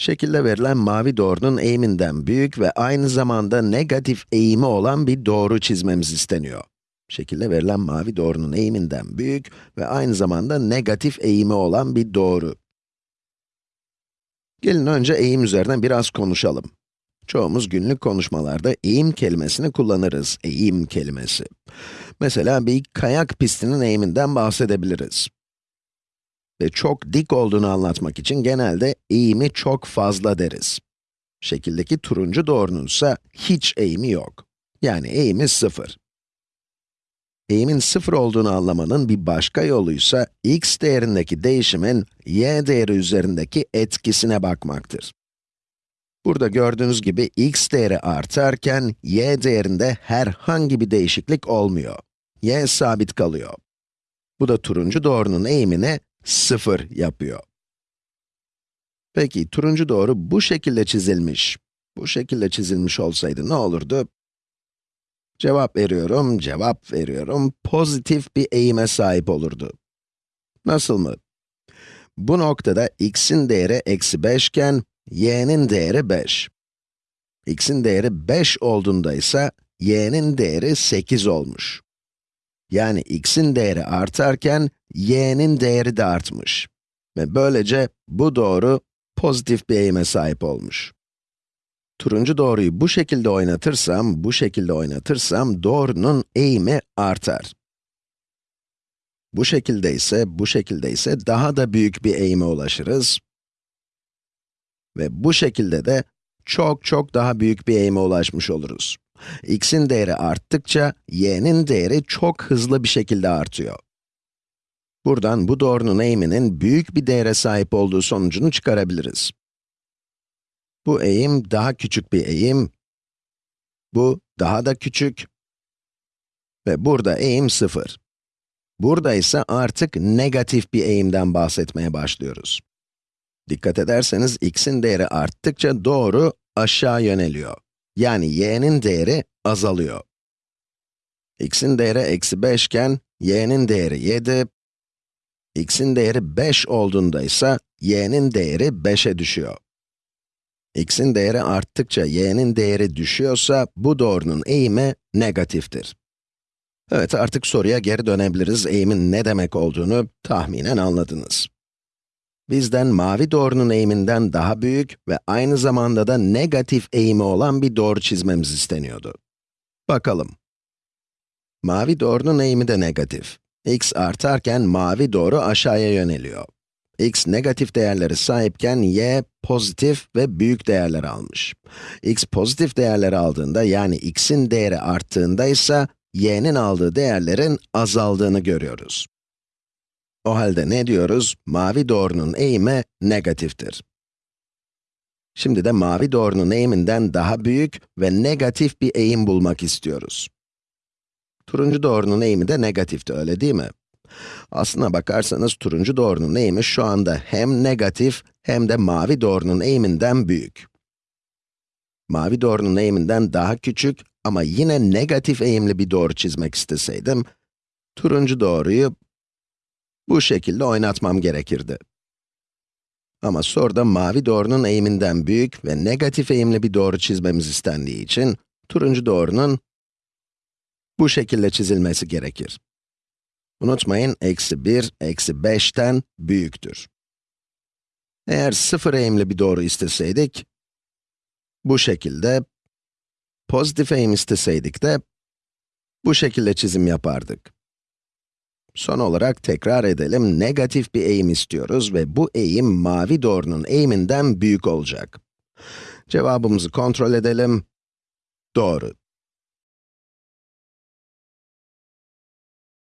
Şekilde verilen mavi doğrunun eğiminden büyük ve aynı zamanda negatif eğimi olan bir doğru çizmemiz isteniyor. Şekilde verilen mavi doğrunun eğiminden büyük ve aynı zamanda negatif eğimi olan bir doğru. Gelin önce eğim üzerine biraz konuşalım. Çoğumuz günlük konuşmalarda eğim kelimesini kullanırız, eğim kelimesi. Mesela bir kayak pistinin eğiminden bahsedebiliriz. Ve çok dik olduğunu anlatmak için genelde eğimi çok fazla deriz. Şekildeki turuncu doğrunun ise hiç eğimi yok. Yani eğimi sıfır. Eğimin sıfır olduğunu anlamanın bir başka yoluysa x değerindeki değişimin y değeri üzerindeki etkisine bakmaktır. Burada gördüğünüz gibi x değeri artarken y değerinde herhangi bir değişiklik olmuyor. y sabit kalıyor. Bu da turuncu doğrunun eğimini 0 yapıyor. Peki, turuncu doğru bu şekilde çizilmiş. Bu şekilde çizilmiş olsaydı ne olurdu? Cevap veriyorum, cevap veriyorum. Pozitif bir eğime sahip olurdu. Nasıl mı? Bu noktada x'in değeri eksi 5 iken, y'nin değeri 5. x'in değeri 5 olduğunda ise, y'nin değeri 8 olmuş. Yani x'in değeri artarken, y'nin değeri de artmış. Ve böylece bu doğru pozitif bir eğime sahip olmuş. Turuncu doğruyu bu şekilde oynatırsam, bu şekilde oynatırsam doğrunun eğimi artar. Bu şekilde ise, bu şekilde ise daha da büyük bir eğime ulaşırız. Ve bu şekilde de çok çok daha büyük bir eğime ulaşmış oluruz. X'in değeri arttıkça, y'nin değeri çok hızlı bir şekilde artıyor. Buradan bu doğrunun eğiminin büyük bir değere sahip olduğu sonucunu çıkarabiliriz. Bu eğim daha küçük bir eğim, bu daha da küçük ve burada eğim 0. Burada ise artık negatif bir eğimden bahsetmeye başlıyoruz. Dikkat ederseniz x'in değeri arttıkça doğru aşağı yöneliyor. Yani y'nin değeri azalıyor. x'in değeri eksi 5 iken, y'nin değeri 7, x'in değeri 5 olduğunda ise y'nin değeri 5'e düşüyor. x'in değeri arttıkça y'nin değeri düşüyorsa, bu doğrunun eğimi negatiftir. Evet, artık soruya geri dönebiliriz. Eğimin ne demek olduğunu tahminen anladınız. Bizden mavi doğrunun eğiminden daha büyük ve aynı zamanda da negatif eğimi olan bir doğru çizmemiz isteniyordu. Bakalım. Mavi doğrunun eğimi de negatif. x artarken mavi doğru aşağıya yöneliyor. x negatif değerleri sahipken y pozitif ve büyük değerler almış. x pozitif değerler aldığında yani x'in değeri arttığında ise y'nin aldığı değerlerin azaldığını görüyoruz. O halde ne diyoruz? Mavi doğrunun eğimi negatiftir. Şimdi de mavi doğrunun eğiminden daha büyük ve negatif bir eğim bulmak istiyoruz. Turuncu doğrunun eğimi de negatifti, öyle değil mi? Aslına bakarsanız turuncu doğrunun eğimi şu anda hem negatif hem de mavi doğrunun eğiminden büyük. Mavi doğrunun eğiminden daha küçük ama yine negatif eğimli bir doğru çizmek isteseydim, turuncu doğruyu bu şekilde oynatmam gerekirdi. Ama soruda mavi doğrunun eğiminden büyük ve negatif eğimli bir doğru çizmemiz istendiği için, turuncu doğrunun bu şekilde çizilmesi gerekir. Unutmayın, eksi 1, eksi 5'ten büyüktür. Eğer sıfır eğimli bir doğru isteseydik, bu şekilde, pozitif eğim isteseydik de, bu şekilde çizim yapardık. Son olarak tekrar edelim, negatif bir eğim istiyoruz ve bu eğim mavi doğrunun eğiminden büyük olacak. Cevabımızı kontrol edelim. Doğru.